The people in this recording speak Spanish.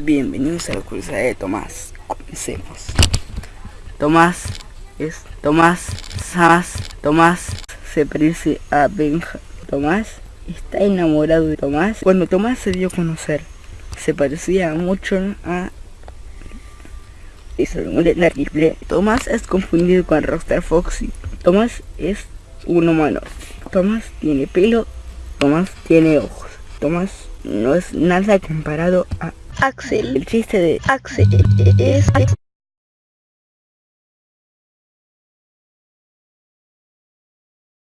Bienvenidos a la curiosidad de Tomás. Comencemos. Tomás es Tomás Samas. Tomás se parece a Benja. Tomás está enamorado de Tomás. Cuando Tomás se dio a conocer, se parecía mucho a eso Tomás es confundido con Rockstar Foxy. Tomás es un humano. Tomás tiene pelo. Tomás tiene ojos. Tomás no es nada comparado a Axel. El chiste de Axel es